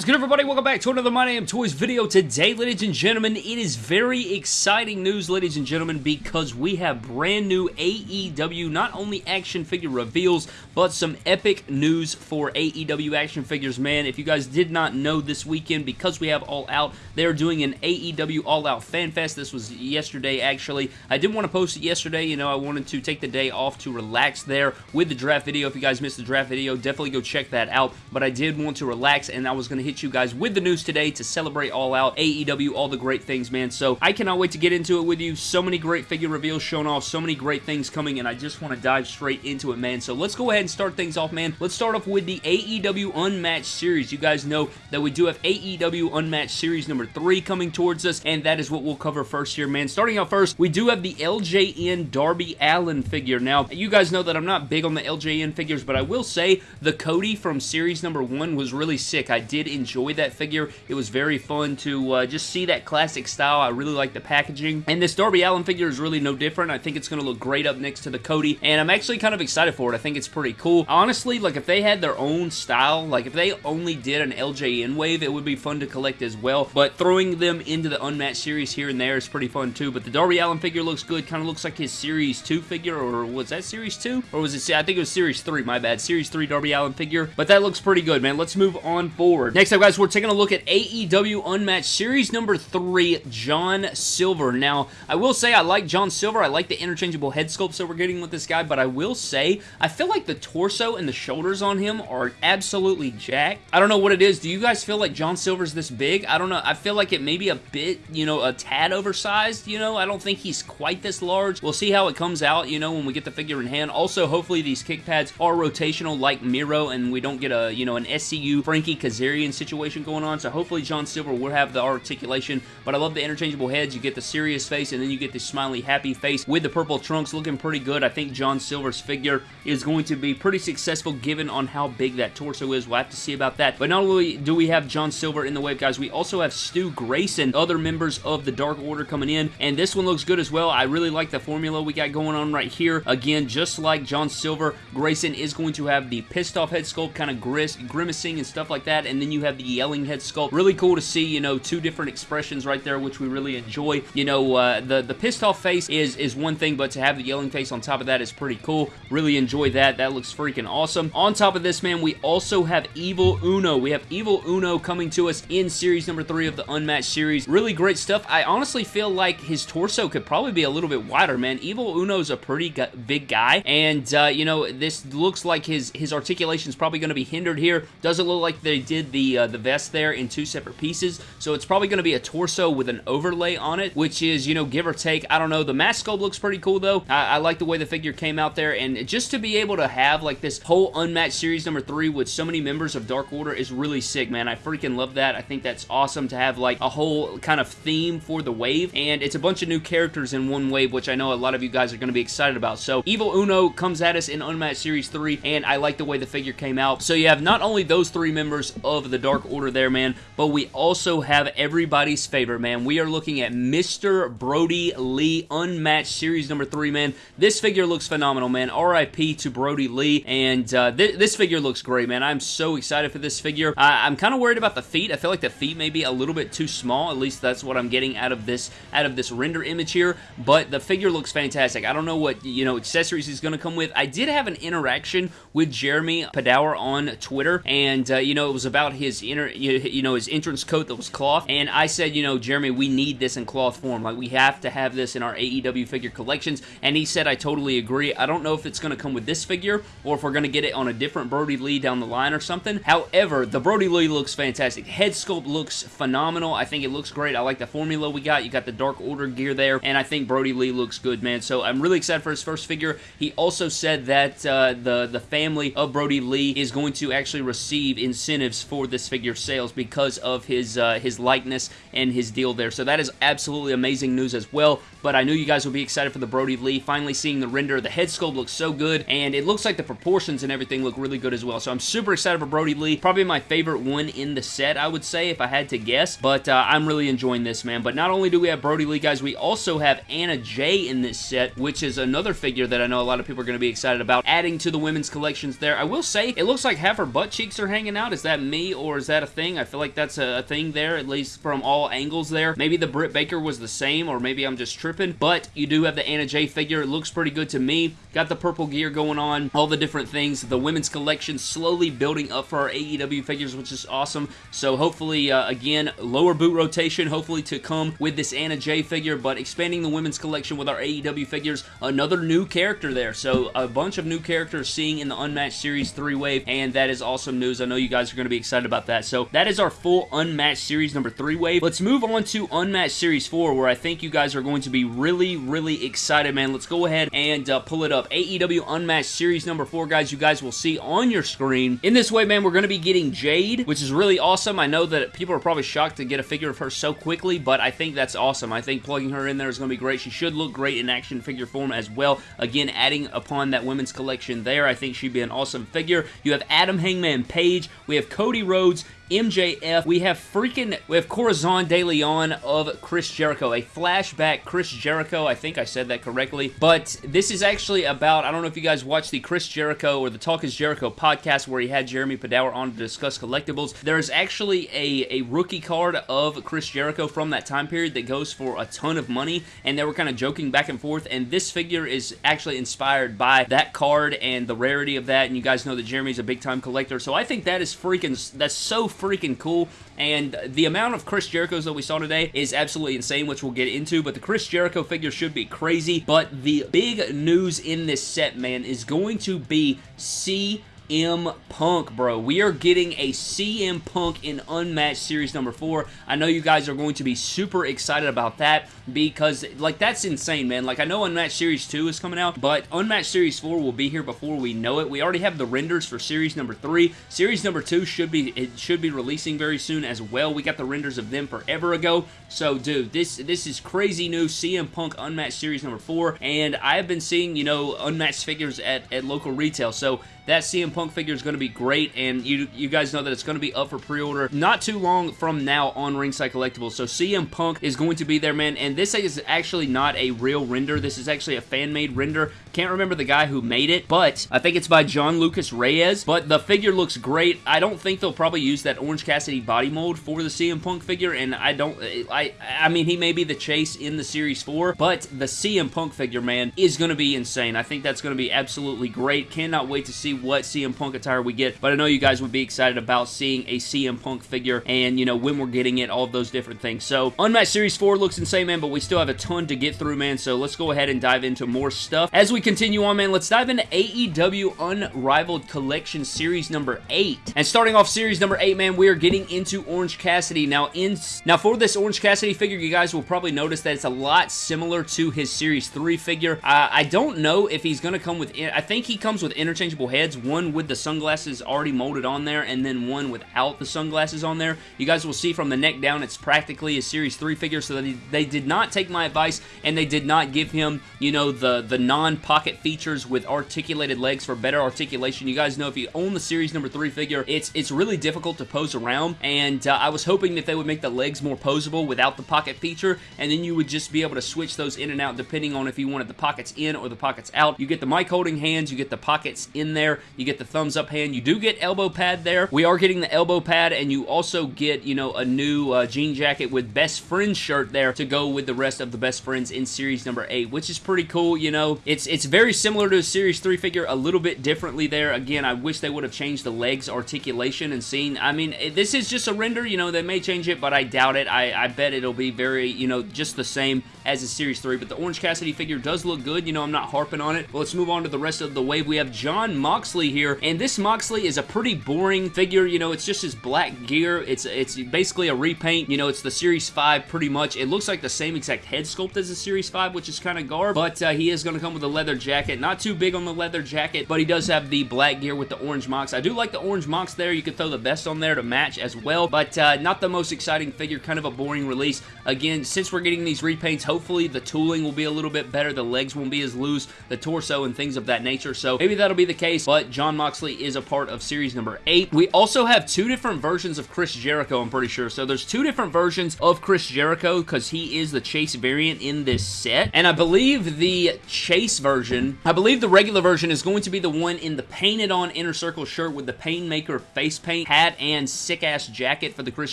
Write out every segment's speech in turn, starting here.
Is good everybody? Welcome back to another My Damn Toys video. Today, ladies and gentlemen, it is very exciting news, ladies and gentlemen, because we have brand new AEW, not only action figure reveals, but some epic news for AEW action figures, man. If you guys did not know this weekend, because we have All Out, they're doing an AEW All Out Fan Fest. This was yesterday, actually. I didn't want to post it yesterday, you know, I wanted to take the day off to relax there with the draft video. If you guys missed the draft video, definitely go check that out, but I did want to relax, and I was going to hit you guys with the news today to celebrate All Out, AEW, all the great things, man. So I cannot wait to get into it with you. So many great figure reveals shown off, so many great things coming, and I just want to dive straight into it, man. So let's go ahead and start things off, man. Let's start off with the AEW Unmatched Series. You guys know that we do have AEW Unmatched Series number 3 coming towards us, and that is what we'll cover first here, man. Starting out first, we do have the LJN Darby Allin figure. Now, you guys know that I'm not big on the LJN figures, but I will say the Cody from Series number 1 was really sick. I did enjoy that figure. It was very fun to uh, just see that classic style. I really like the packaging. And this Darby Allin figure is really no different. I think it's going to look great up next to the Cody. And I'm actually kind of excited for it. I think it's pretty cool. Honestly, like if they had their own style, like if they only did an LJN wave, it would be fun to collect as well. But throwing them into the Unmatched series here and there is pretty fun too. But the Darby Allin figure looks good. Kind of looks like his Series 2 figure. Or was that Series 2? Or was it, I think it was Series 3, my bad. Series 3 Darby Allin figure. But that looks pretty good, man. Let's move on forward. Next up, guys, we're taking a look at AEW Unmatched Series number 3, John Silver. Now, I will say I like John Silver. I like the interchangeable head sculpts that we're getting with this guy, but I will say I feel like the torso and the shoulders on him are absolutely jacked. I don't know what it is. Do you guys feel like John Silver's this big? I don't know. I feel like it may be a bit, you know, a tad oversized, you know? I don't think he's quite this large. We'll see how it comes out, you know, when we get the figure in hand. Also, hopefully these kick pads are rotational like Miro and we don't get a, you know, an SCU Frankie Kazarian situation going on. So hopefully John Silver will have the articulation, but I love the interchangeable heads. You get the serious face and then you get the smiley happy face with the purple trunks looking pretty good. I think John Silver's figure is going to be pretty successful given on how big that torso is. We'll have to see about that. But not only do we have John Silver in the wave, guys, we also have Stu Grayson, other members of the Dark Order coming in, and this one looks good as well. I really like the formula we got going on right here. Again, just like John Silver, Grayson is going to have the pissed off head sculpt, kind of grimacing and stuff like that, and then you have the yelling head sculpt. Really cool to see, you know, two different expressions right there, which we really enjoy. You know, uh, the, the pissed off face is, is one thing, but to have the yelling face on top of that is pretty cool. Really enjoy that. That looks freaking awesome. On top of this, man, we also have Evil Uno. We have Evil Uno coming to us in series number three of the Unmatched series. Really great stuff. I honestly feel like his torso could probably be a little bit wider, man. Evil Uno's a pretty big guy, and, uh, you know, this looks like his, his articulation is probably going to be hindered here. Doesn't look like they did the, uh, the vest there in two separate pieces, so it's probably going to be a torso with an overlay on it, which is, you know, give or take, I don't know. The mask sculpt looks pretty cool, though. I, I like the way the figure came out there, and just to be able to have, like, this whole Unmatched Series number 3 with so many members of Dark Order is really sick, man. I freaking love that. I think that's awesome to have, like, a whole kind of theme for the wave, and it's a bunch of new characters in one wave, which I know a lot of you guys are going to be excited about. So, Evil Uno comes at us in Unmatched Series 3, and I like the way the figure came out. So, you have not only those three members of the Dark Order there, man, but we also have everybody's favorite, man. We are looking at Mr. Brodie Lee Unmatched Series number 3, man. This figure looks phenomenal, man. RIP to Brodie Lee, and uh, th this figure looks great, man. I'm so excited for this figure. I I'm kind of worried about the feet. I feel like the feet may be a little bit too small. At least that's what I'm getting out of this out of this render image here, but the figure looks fantastic. I don't know what, you know, accessories he's going to come with. I did have an interaction with Jeremy Padawer on Twitter, and, uh, you know, it was about his inner, you know, his entrance coat that was cloth, and I said, you know, Jeremy, we need this in cloth form. Like, we have to have this in our AEW figure collections, and he said, I totally agree. I don't know if it's going to come with this figure, or if we're going to get it on a different Brodie Lee down the line or something. However, the Brodie Lee looks fantastic. Head sculpt looks phenomenal. I think it looks great. I like the formula we got. You got the Dark Order gear there, and I think Brodie Lee looks good, man. So I'm really excited for his first figure. He also said that uh, the, the family of Brodie Lee is going to actually receive incentives for this figure sales because of his, uh, his likeness and his deal there. So that is absolutely amazing news as well, but I knew you guys would be excited for the Brodie Lee. Finally seeing the render. The head sculpt looks so good, and it looks like the proportions and everything look really good as well. So I'm super excited for Brodie Lee. Probably my favorite one in the set, I would say, if I had to guess, but uh, I'm really enjoying this, man. But not only do we have Brodie Lee, guys, we also have Anna Jay in this set, which is another figure that I know a lot of people are going to be excited about, adding to the women's collections there. I will say, it looks like half her butt cheeks are hanging out. Is that me, or or is that a thing? I feel like that's a, thing there, at least from all angles there. Maybe the Britt Baker was the same, or maybe I'm just tripping, but you do have the Anna Jay figure. It looks pretty good to me. Got the purple gear going on, all the different things. The women's collection slowly building up for our AEW figures, which is awesome. So hopefully, uh, again, lower boot rotation, hopefully to come with this Anna Jay figure, but expanding the women's collection with our AEW figures, another new character there. So a bunch of new characters seeing in the Unmatched Series 3 wave, and that is awesome news. I know you guys are going to be excited about that. So that is our full Unmatched Series number 3 wave. Let's move on to Unmatched Series 4, where I think you guys are going to be really, really excited, man. Let's go ahead and uh, pull it up. AEW Unmatched Series number 4, guys, you guys will see on your screen. In this wave, man, we're going to be getting Jade, which is really awesome. I know that people are probably shocked to get a figure of her so quickly, but I think that's awesome. I think plugging her in there is going to be great. She should look great in action figure form as well. Again, adding upon that women's collection there, I think she'd be an awesome figure. You have Adam Hangman Page. We have Cody Rhodes roads MJF. We have freaking, we have Corazon de Leon of Chris Jericho, a flashback Chris Jericho. I think I said that correctly, but this is actually about, I don't know if you guys watched the Chris Jericho or the Talk is Jericho podcast where he had Jeremy Padawer on to discuss collectibles. There is actually a, a rookie card of Chris Jericho from that time period that goes for a ton of money, and they were kind of joking back and forth, and this figure is actually inspired by that card and the rarity of that, and you guys know that Jeremy's a big time collector, so I think that is freaking, that's so freaking cool. And the amount of Chris Jerichos that we saw today is absolutely insane, which we'll get into. But the Chris Jericho figure should be crazy. But the big news in this set, man, is going to be C CM Punk, bro. We are getting a CM Punk in Unmatched Series number 4. I know you guys are going to be super excited about that because, like, that's insane, man. Like, I know Unmatched Series 2 is coming out, but Unmatched Series 4 will be here before we know it. We already have the renders for Series number 3. Series number 2 should be, it should be releasing very soon as well. We got the renders of them forever ago. So, dude, this, this is crazy new CM Punk Unmatched Series number 4, and I've been seeing, you know, Unmatched figures at, at local retail, so that CM Punk figure is going to be great, and you you guys know that it's going to be up for pre-order not too long from now on Ringside Collectibles. So CM Punk is going to be there, man, and this is actually not a real render. This is actually a fan-made render. Can't remember the guy who made it, but I think it's by John Lucas Reyes, but the figure looks great. I don't think they'll probably use that Orange Cassidy body mold for the CM Punk figure, and I don't, I, I mean, he may be the chase in the Series 4, but the CM Punk figure, man, is going to be insane. I think that's going to be absolutely great. Cannot wait to see what CM Punk attire we get, but I know you guys would be excited about seeing a CM Punk figure and, you know, when we're getting it, all those different things. So, Unmatched Series 4 looks insane, man, but we still have a ton to get through, man, so let's go ahead and dive into more stuff. As we continue on, man, let's dive into AEW Unrivaled Collection Series number 8. And starting off Series number 8, man, we are getting into Orange Cassidy. Now, in now for this Orange Cassidy figure, you guys will probably notice that it's a lot similar to his Series 3 figure. I don't know if he's going to come with... I think he comes with interchangeable heads, one with the sunglasses already molded on there, and then one without the sunglasses on there. You guys will see from the neck down, it's practically a Series 3 figure, so they, they did not take my advice, and they did not give him, you know, the, the non-pocket features with articulated legs for better articulation. You guys know if you own the Series number 3 figure, it's it's really difficult to pose around, and uh, I was hoping that they would make the legs more posable without the pocket feature, and then you would just be able to switch those in and out depending on if you wanted the pockets in or the pockets out. You get the mic holding hands, you get the pockets in there, you get the thumbs up hand, you do get elbow pad there. We are getting the elbow pad, and you also get, you know, a new uh, jean jacket with best friends shirt there to go with the rest of the best friends in series number 8, which is pretty cool, you know. It's, it's very similar to a series 3 figure, a little bit differently there. Again, I wish they would have changed the legs articulation and seen, I mean, this is just a render, you know, they may change it, but I doubt it. I, I bet it'll be very, you know, just the same as a Series 3, but the Orange Cassidy figure does look good. You know, I'm not harping on it. But let's move on to the rest of the wave. We have Jon Moxley here, and this Moxley is a pretty boring figure. You know, it's just his black gear. It's it's basically a repaint. You know, it's the Series 5 pretty much. It looks like the same exact head sculpt as the Series 5, which is kind of garb, but uh, he is going to come with a leather jacket. Not too big on the leather jacket, but he does have the black gear with the orange mox. I do like the orange mox there. You could throw the vest on there to match as well, but uh, not the most exciting figure. Kind of a boring release. Again, since we're getting these repaints, hopefully the tooling will be a little bit better. The legs won't be as loose, the torso and things of that nature. So maybe that'll be the case. But Jon Moxley is a part of series number 8. We also have two different versions of Chris Jericho, I'm pretty sure. So there's two different versions of Chris Jericho because he is the Chase variant in this set. And I believe the Chase version, I believe the regular version is going to be the one in the painted on inner circle shirt with the Painmaker face paint, hat, and sick ass jacket for the Chris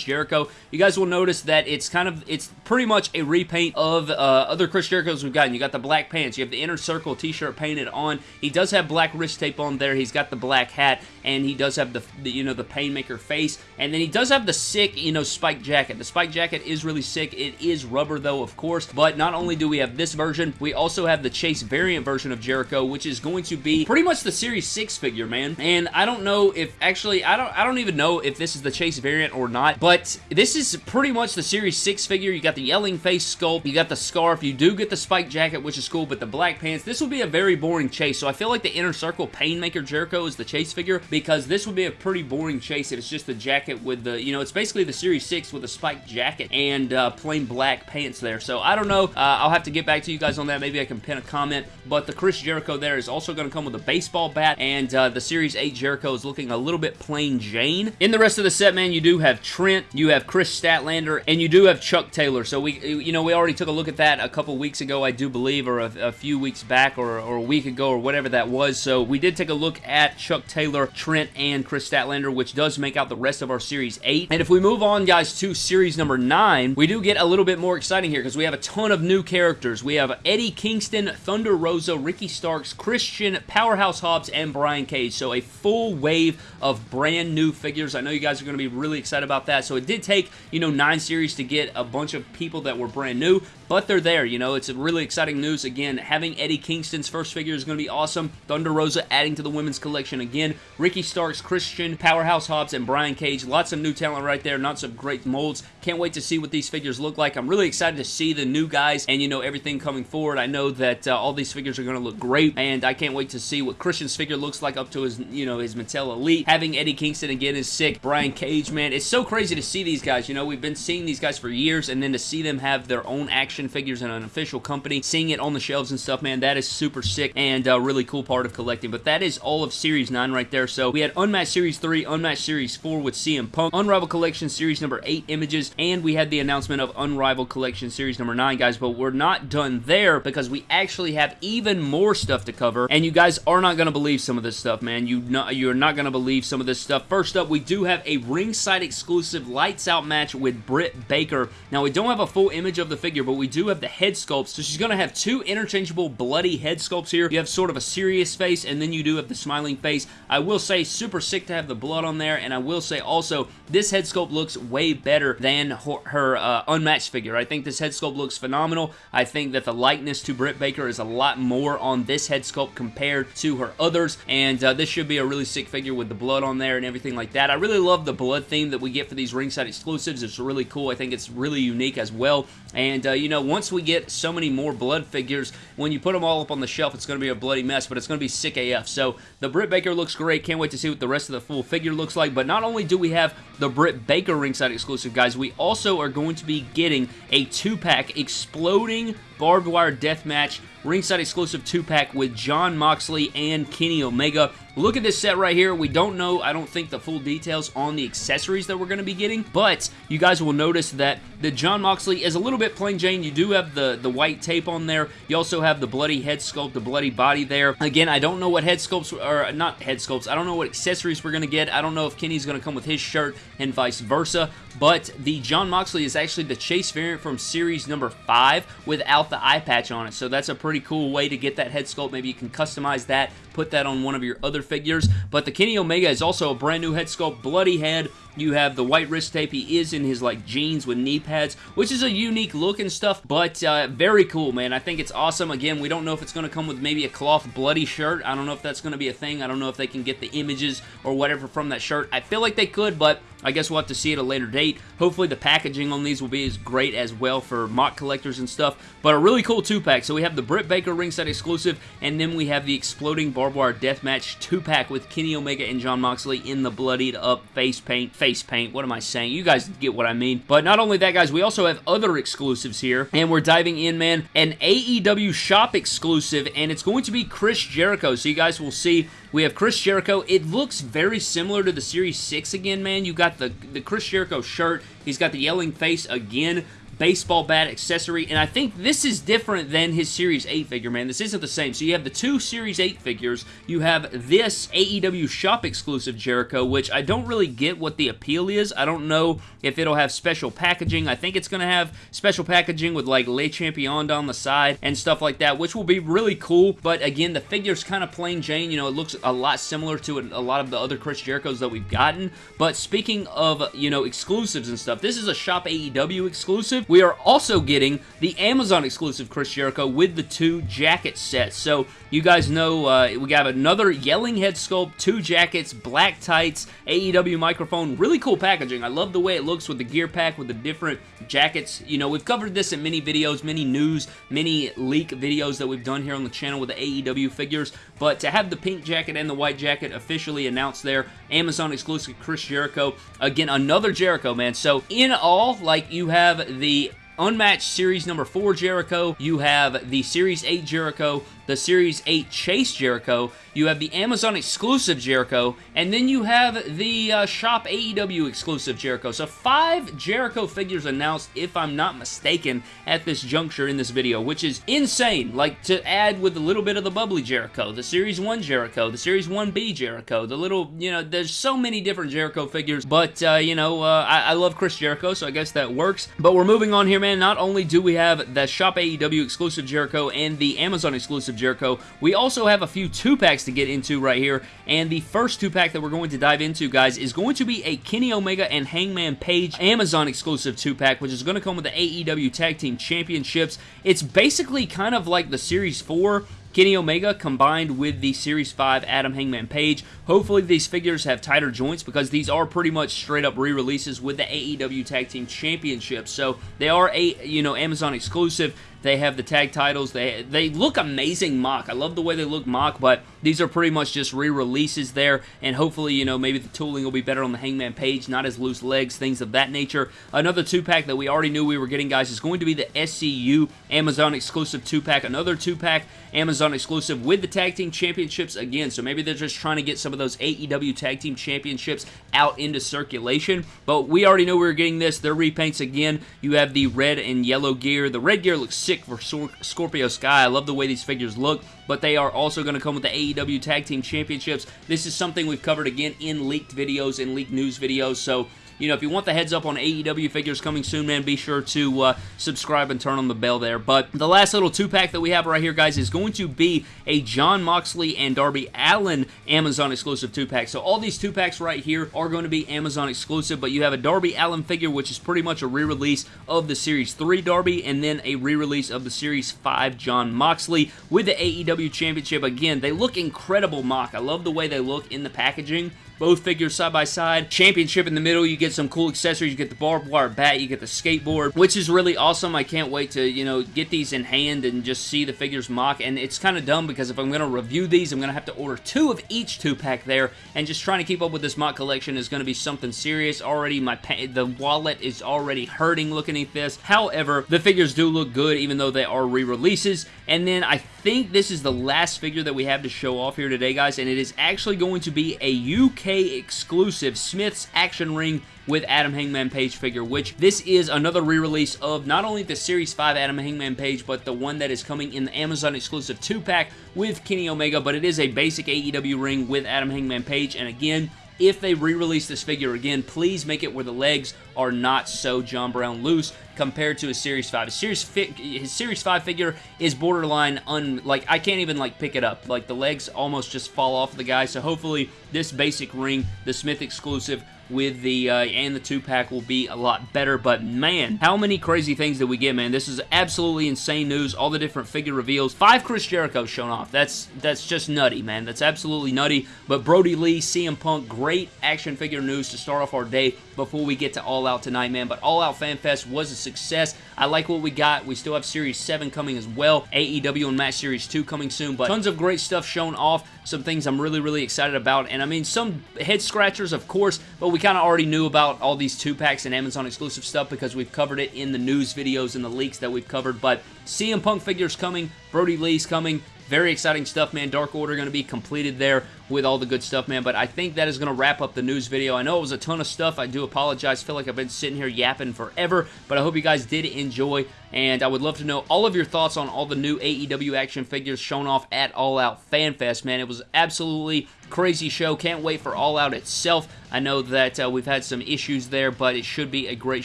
Jericho. You guys will notice that it's kind of, it's pretty much a repaint of uh, other Chris Jerichos we've gotten. You got the black pants, you have the inner circle t-shirt painted on. He does have black wrist tape on there. He's got the black hat, and he does have the, the you know, the Painmaker face. And then he does have the sick, you know, spike jacket. The spike jacket is really sick. It is rubber, though, of course. But not only do we have this version, we also have the Chase variant version of Jericho, which is going to be pretty much the Series 6 figure, man. And I don't know if, actually, I don't, I don't even know if this is the Chase variant or not, but this is pretty much the Series 6 figure. You got the yelling face sculpt, you got the scarf, you do get the spike jacket, which is cool, but the black pants, this will be a very boring chase. So I feel like the Inner Circle Painmaker Jericho is the chase figure because this would be a pretty boring chase if it's just the jacket with the, you know, it's basically the Series 6 with a spiked jacket and uh, plain black pants there. So I don't know. Uh, I'll have to get back to you guys on that. Maybe I can pin a comment. But the Chris Jericho there is also going to come with a baseball bat and uh, the Series 8 Jericho is looking a little bit plain Jane. In the rest of the set, man, you do have Trent, you have Kris Statlander, and you do have Chuck Taylor. So we, you know, we already took a look at that a couple weeks ago, I do believe, or a, a few weeks back, or, or, a week ago, or whatever that was. So we did take a look at Chuck Taylor, Trent, and Kris Statlander, which does make out the rest of our Series 8. And if we move on, guys, to Series number 9, we do get a little bit more exciting here because we have a ton of new characters. We have Eddie Kingston, Thunder Rosa, Ricky Starks, Christian, Powerhouse Hobbs, and Brian Cage. So a full wave of brand new figures. I know you guys are going to be really excited about that. So it did take, you know, nine series to get a bunch of people that were brand new, but they're there. You know, it's really exciting news. Again, having Eddie Kingston's first figure is going to be awesome. Thunder Rosa adding to the women's collection again. Ricky Starks, Christian, Powerhouse Hobbs, and Brian Cage. Lots of new talent right there. Lots of great molds. Can't wait to see what these figures look like. I'm really excited to see the new guys and, you know, everything coming forward. I know that uh, all these figures are going to look great, and I can't wait to see what Christian's figure looks like up to his, you know, his Mattel Elite. Having Eddie Kingston again is sick. Brian Cage, man. It's so crazy to see these guys. You know, we've been seeing these guys for years, and then to see them have their own action figures in an official company, seeing it on the shelves and stuff, man, that is super sick and a really cool part of collecting. But that is all of Series 9 right there. So we had Unmatched Series 3, Unmatched Series 4 with CM Punk, Unrivaled Collection Series number 8 images, and we had the announcement of Unrivaled Collection Series number 9, guys. But we're not done there because we actually have even more stuff to cover, and you guys are not going to believe some of this stuff, man. You not, you're not going to believe some of this stuff. First up, we do have a ringside exclusive lights out match with Britt Baker. Now, we don't have a full image of the figure, but we do have the head sculpts. So she's going to have two interchangeable bloody head sculpts here. You have sort of a serious face, and then you do have the smiling face. I will say, super sick to have the blood on there, and I will say also, this head sculpt looks way better than her, her uh, unmatched figure. I think this head sculpt looks phenomenal. I think that the likeness to Britt Baker is a lot more on this head sculpt compared to her others, and uh, this should be a really sick figure with the blood on there and everything like that. I really love the blood theme that we get for these ringside exclusives. It's really cool. I think it's really unique as well, and uh, you know, once we get so many more blood figures, when you put them all up on the shelf, it's going to be a bloody mess, but it's going to be sick AF. So the Britt Baker looks great. Can't wait to see what the rest of the full figure looks like, but not only do we have the Britt Baker ringside exclusive, guys, we also are going to be getting a two-pack exploding barbed wire death match ringside exclusive two-pack with Jon Moxley and Kenny Omega. Look at this set right here. We don't know, I don't think, the full details on the accessories that we're going to be getting, but you guys will notice that the Jon Moxley is a little bit plain Jane. You do have the, the white tape on there. You also have the bloody head sculpt, the bloody body there. Again, I don't know what head sculpts, or not head sculpts, I don't know what accessories we're going to get. I don't know if Kenny's going to come with his shirt and vice versa, but the Jon Moxley is actually the Chase variant from series number 5 without the eye patch on it, so that's a pretty cool way to get that head sculpt. Maybe you can customize that, put that on one of your other figures, but the Kenny Omega is also a brand new head sculpt, bloody head, you have the white wrist tape. He is in his like jeans with knee pads, which is a unique look and stuff, but uh, very cool, man. I think it's awesome. Again, we don't know if it's going to come with maybe a cloth bloody shirt. I don't know if that's going to be a thing. I don't know if they can get the images or whatever from that shirt. I feel like they could, but I guess we'll have to see at a later date. Hopefully the packaging on these will be as great as well for mock collectors and stuff. But a really cool two-pack. So we have the Britt Baker ringside exclusive, and then we have the Exploding Barbed Wire Deathmatch two-pack with Kenny Omega and Jon Moxley in the bloodied up face paint, face face paint. What am I saying? You guys get what I mean. But not only that, guys, we also have other exclusives here, and we're diving in, man, an AEW shop exclusive, and it's going to be Chris Jericho. So you guys will see we have Chris Jericho. It looks very similar to the Series 6 again, man. You got the, the Chris Jericho shirt. He's got the yelling face again baseball bat accessory, and I think this is different than his Series 8 figure, man. This isn't the same. So you have the two Series 8 figures. You have this AEW shop exclusive Jericho, which I don't really get what the appeal is. I don't know if it'll have special packaging. I think it's going to have special packaging with like Le Champion down the side and stuff like that, which will be really cool. But again, the figure's kind of plain Jane. You know, it looks a lot similar to a lot of the other Chris Jerichos that we've gotten. But speaking of, you know, exclusives and stuff, this is a Shop AEW exclusive. We are also getting the Amazon exclusive Chris Jericho with the two jacket sets. So you guys know uh, we got another Yelling Head Sculpt, two jackets, black tights, AEW microphone. Really cool packaging. I love the way it looks with the gear pack, with the different jackets. You know, we've covered this in many videos, many news, many leak videos that we've done here on the channel with the AEW figures. But to have the pink jacket and the white jacket officially announced there, Amazon exclusive Chris Jericho. Again, another Jericho, man. So in all, like you have the Unmatched Series number 4 Jericho, you have the Series 8 Jericho, the Series 8 Chase Jericho, you have the Amazon exclusive Jericho, and then you have the uh, Shop AEW exclusive Jericho. So five Jericho figures announced, if I'm not mistaken, at this juncture in this video, which is insane. Like, to add with a little bit of the bubbly Jericho, the Series 1 Jericho, the Series 1B Jericho, the little, you know, there's so many different Jericho figures, but, uh, you know, uh, I, I love Chris Jericho, so I guess that works. But we're moving on here, man. Not only do we have the Shop AEW exclusive Jericho and the Amazon exclusive Jericho, we also have a few two-packs to get into right here, and the first two-pack that we're going to dive into, guys, is going to be a Kenny Omega and Hangman Page Amazon exclusive two-pack, which is going to come with the AEW Tag Team Championships. It's basically kind of like the Series 4 Kenny Omega combined with the Series 5 Adam Hangman Page. Hopefully these figures have tighter joints because these are pretty much straight up re-releases with the AEW Tag Team Championship. So they are a you know Amazon exclusive. They have the tag titles. They they look amazing mock. I love the way they look mock, but these are pretty much just re-releases there, and hopefully, you know, maybe the tooling will be better on the Hangman Page, not as loose legs, things of that nature. Another two-pack that we already knew we were getting, guys, is going to be the SCU Amazon exclusive two-pack. Another two-pack Amazon exclusive with the Tag Team Championships again, so maybe they're just trying to get some of those AEW Tag Team Championships out into circulation, but we already know we were getting this. Their repaints again. You have the red and yellow gear. The red gear looks sick for Scorpio Sky. I love the way these figures look, but they are also going to come with the AEW Tag Team Championships. This is something we've covered again in leaked videos, in leaked news videos, so you know, if you want the heads up on AEW figures coming soon, man, be sure to uh, subscribe and turn on the bell there. But the last little two-pack that we have right here, guys, is going to be a Jon Moxley and Darby Allin Amazon exclusive two-pack. So all these two-packs right here are going to be Amazon exclusive, but you have a Darby Allin figure, which is pretty much a re-release of the Series 3 Darby, and then a re-release of the Series 5 Jon Moxley with the AEW Championship. Again, they look incredible mock. I love the way they look in the packaging both figures side by side. Championship in the middle, you get some cool accessories. You get the barbed wire bat, you get the skateboard, which is really awesome. I can't wait to, you know, get these in hand and just see the figures mock. And it's kind of dumb because if I'm going to review these, I'm going to have to order two of each two-pack there. And just trying to keep up with this mock collection is going to be something serious. Already, my the wallet is already hurting looking at this. However, the figures do look good even though they are re-releases. And then I think this is the last figure that we have to show off here today, guys. And it is actually going to be a UK exclusive Smyths Action Ring with Adam Hangman Page figure, which this is another re-release of not only the Series 5 Adam Hangman Page, but the one that is coming in the Amazon exclusive 2-pack with Kenny Omega, but it is a basic AEW ring with Adam Hangman Page, and again, if they re-release this figure again, please make it where the legs are not so John Brown loose compared to a Series 5. A Series his Series 5 figure is borderline un like I can't even like pick it up. Like the legs almost just fall off the guy. So hopefully this basic ring, the Smith exclusive, with the uh, and the two pack will be a lot better. But man how many crazy things did we get man. This is absolutely insane news. All the different figure reveals. Five Chris Jericho shown off. That's that's just nutty man. That's absolutely nutty. But Brodie Lee CM Punk great action figure news to start off our day before we get to All Out tonight man. But All Out Fan Fest was a success I like what we got. We still have Series 7 coming as well. AEW Unmatched Series 2 coming soon but tons of great stuff shown off. Some things I'm really really excited about. And I mean some head scratchers of course but we kind of already knew about all these two packs and Amazon exclusive stuff because we've covered it in the news videos and the leaks that we've covered, but CM Punk figures coming, Brodie Lee's coming, very exciting stuff, man. Dark Order going to be completed there with all the good stuff, man. But I think that is going to wrap up the news video. I know it was a ton of stuff. I do apologize. I feel like I've been sitting here yapping forever, but I hope you guys did enjoy, and I would love to know all of your thoughts on all the new AEW action figures shown off at All Out FanFest, man. It was absolutely crazy show. Can't wait for All Out itself. I know that uh, we've had some issues there, but it should be a great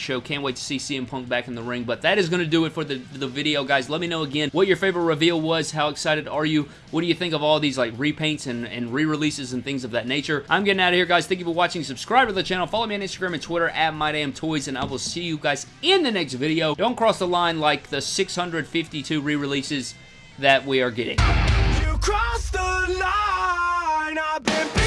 show. Can't wait to see CM Punk back in the ring. But that is going to do it for the, the video, guys. Let me know again what your favorite reveal was. How excited are you? What do you think of all these like repaints and, and re-releases and things of that nature? I'm getting out of here, guys. Thank you for watching. Subscribe to the channel. Follow me on Instagram and Twitter at MyDamnToys, and I will see you guys in the next video. Don't cross the line like the 652 re-releases that we are getting. You crossed the line. I've been